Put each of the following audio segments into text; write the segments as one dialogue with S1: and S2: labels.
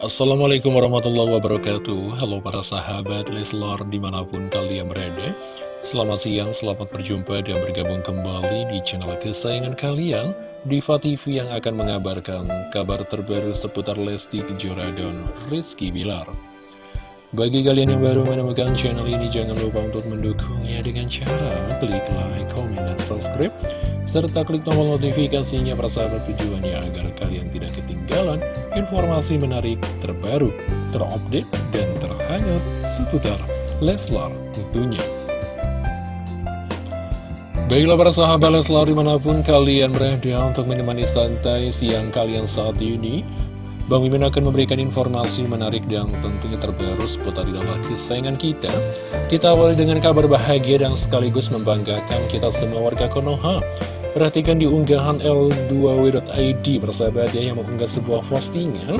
S1: Assalamualaikum warahmatullahi wabarakatuh. Halo para sahabat Leslar di mana pun kalian berada. Selamat siang, selamat berjumpa dan bergabung kembali di channel kesayangan kalian Diva TV yang akan mengabarkan kabar terbaru seputar Lesti Kejora dan Rizky Bilar. Bagi kalian yang baru menemukan channel ini, jangan lupa untuk mendukungnya dengan cara klik like, comment, dan subscribe, serta klik tombol notifikasinya persahabat tujuannya agar kalian tidak ketinggalan informasi menarik terbaru, terupdate, dan terhangat seputar Leslar tentunya. Baiklah para sahabat Leslar di mana pun kalian berada untuk menemani santai siang kalian saat ini Bang Mimin akan memberikan informasi menarik dan tentunya terbaru seputar idola kesayangan kita. Kita awali dengan kabar bahagia dan sekaligus membanggakan kita semua warga Konoha. Perhatikan di unggahan L2W.id bersahabat ya yang mengunggah sebuah postingan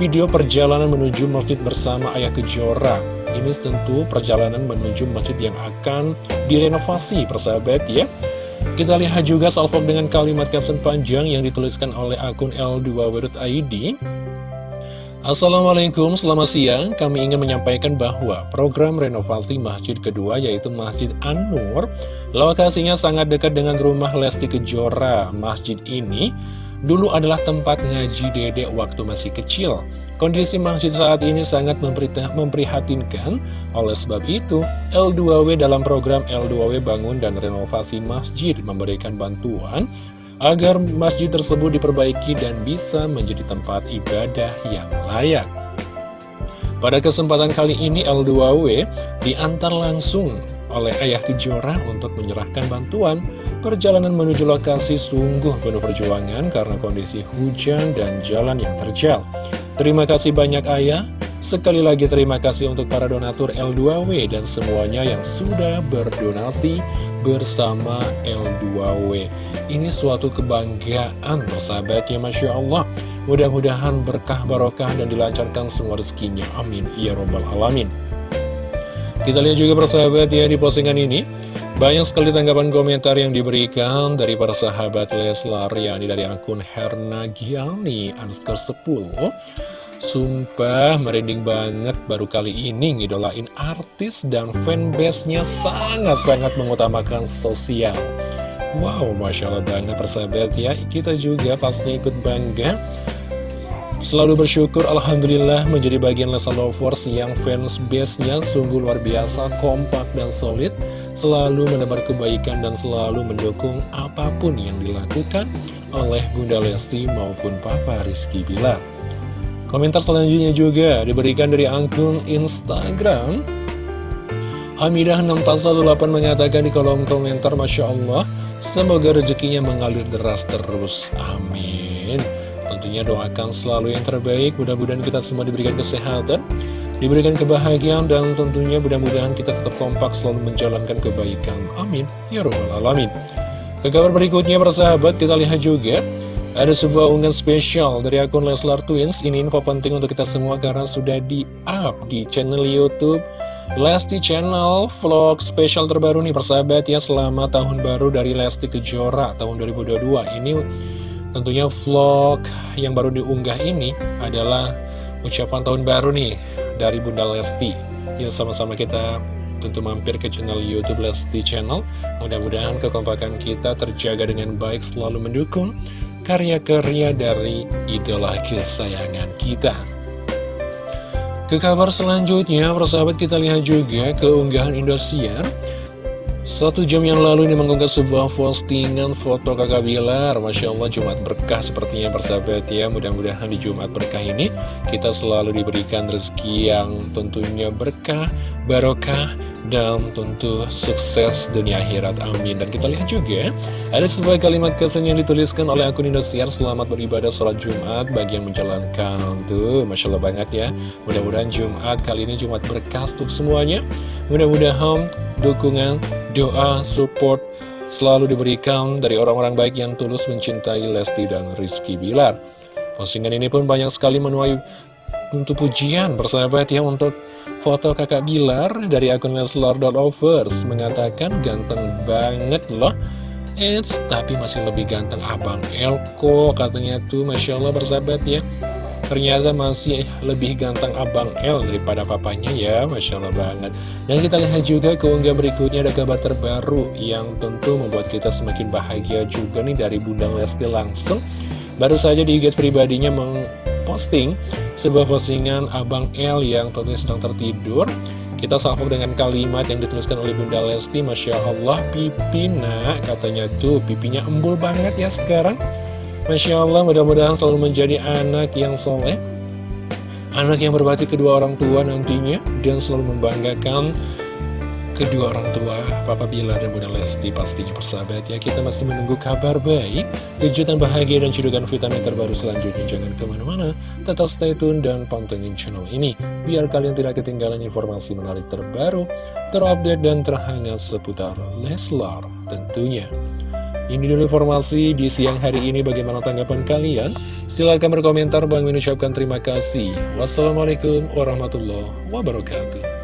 S1: video perjalanan menuju masjid bersama Ayah Kejora. Ini tentu perjalanan menuju masjid yang akan direnovasi persahabat ya. Kita lihat juga salvok dengan kalimat caption panjang yang dituliskan oleh akun L2W.id Assalamualaikum, selamat siang. Kami ingin menyampaikan bahwa program renovasi masjid kedua yaitu Masjid An-Nur lokasinya sangat dekat dengan rumah Lesti Kejora. Masjid ini dulu adalah tempat ngaji dedek waktu masih kecil. Kondisi masjid saat ini sangat memprihatinkan. Oleh sebab itu, L2W dalam program L2W bangun dan renovasi masjid memberikan bantuan agar masjid tersebut diperbaiki dan bisa menjadi tempat ibadah yang layak. Pada kesempatan kali ini L2W diantar langsung oleh Ayah Kejora untuk menyerahkan bantuan. Perjalanan menuju lokasi sungguh penuh perjuangan karena kondisi hujan dan jalan yang terjal. Terima kasih banyak Ayah. Sekali lagi terima kasih untuk para donatur L2W dan semuanya yang sudah berdonasi bersama L2W. Ini suatu kebanggaan bersahabat ya Masya Allah. Mudah-mudahan berkah barokah dan dilancarkan semua rezekinya. Amin. Ya Robbal Alamin. Kita lihat juga persahabat ya di postingan ini. Banyak sekali tanggapan komentar yang diberikan dari para sahabat Leslar, yakni dari akun Herna Giani, underscore 10. Sumpah merinding banget baru kali ini ngidolain artis dan fanbase-nya sangat-sangat mengutamakan sosial. Wow, Masya Allah banget persahabat ya. Kita juga pastinya ikut bangga. Selalu bersyukur Alhamdulillah menjadi bagian Lesa Lovers yang fans base-nya sungguh luar biasa, kompak dan solid. Selalu menebar kebaikan dan selalu mendukung apa pun yang dilakukan oleh Bunda Lesti maupun Papa Rizky Bilar Komentar selanjutnya juga diberikan dari akun Instagram. Hamidah6418 mengatakan di kolom komentar Masya Allah Semoga rezekinya mengalir deras terus. Amin. Tentunya doakan selalu yang terbaik. Mudah-mudahan kita semua diberikan kesehatan Diberikan kebahagiaan dan tentunya mudah-mudahan kita tetap kompak selalu menjalankan kebaikan. Amin. Ya Rabbal Alamin. Ke kabar berikutnya persahabat kita lihat juga ada sebuah unggahan spesial dari akun Leslar Twins. Ini info penting untuk kita semua karena sudah di-up di channel Youtube Lesti Channel Vlog spesial terbaru nih persahabat ya. Selama tahun baru dari Lesti Kejora tahun 2022 Ini tentunya vlog yang baru diunggah ini adalah ucapan tahun baru nih dari Bunda Lesti. Ya sama-sama kita tentu mampir ke channel Youtube Lesti Channel. Mudah-mudahan kekompakan kita terjaga dengan baik selalu mendukung karya-karya dari idola kesayangan kita. Ke kabar selanjutnya, persahabat kita lihat juga keunggahan Indosiar. Satu jam yang lalu ini mengunggah sebuah postingan foto kakak Bilar Masya Allah Jumat berkah sepertinya persahabat ya Mudah-mudahan di Jumat berkah ini Kita selalu diberikan rezeki yang tentunya berkah, barokah dan tentu sukses dunia akhirat amin. Dan kita lihat juga ada sebuah kalimat caption yang dituliskan oleh akun Indosiar selamat beribadah sholat Jumat. Bagi yang menjalankan tuh Masya Allah banget ya. Mudah-mudahan Jumat kali ini Jumat berkah untuk semuanya. Mudah-mudahan dukungan doa support selalu diberikan dari orang-orang baik yang tulus mencintai Lesti dan Rizky Bilar. Postingan ini pun banyak sekali menuai untuk pujian bersahabat ya untuk foto kakak Bilar dari akun Leslar.Lovers mengatakan ganteng banget loh. Eits, tapi masih lebih ganteng abang Elko katanya tuh. Masya Allah bersahabat ya. Ternyata masih lebih ganteng Abang L daripada papanya ya. Masya Allah banget. Dan kita lihat juga keunggah berikutnya ada kabar terbaru Yang tentu membuat kita semakin bahagia juga nih dari Bunda Lesti langsung. Baru saja di IG pribadinya memposting sebuah postingan Abang L yang tentunya sedang tertidur. Kita salvo dengan kalimat yang dituliskan oleh Bunda Lesti Masya Allah pipi nak Katanya tuh pipinya embul banget ya sekarang. Masya Allah mudah-mudahan selalu menjadi anak yang soleh Anak yang berbakti kedua orang tua nantinya Dan selalu membanggakan kedua orang tua Papa Bilar dan Bunda Lesti pastinya persahabat ya Kita masih menunggu kabar baik Kejutan bahagia dan cedukan vitamin terbaru selanjutnya Jangan ke mana-mana Tetap stay tune dan pantengin channel ini Biar kalian tidak ketinggalan informasi menarik terbaru Terupdate dan terhangat seputar Leslar tentunya ini dulu informasi di siang hari ini bagaimana tanggapan kalian? Silahkan berkomentar, Bang mengucapkan terima kasih. Wassalamualaikum warahmatullahi wabarakatuh.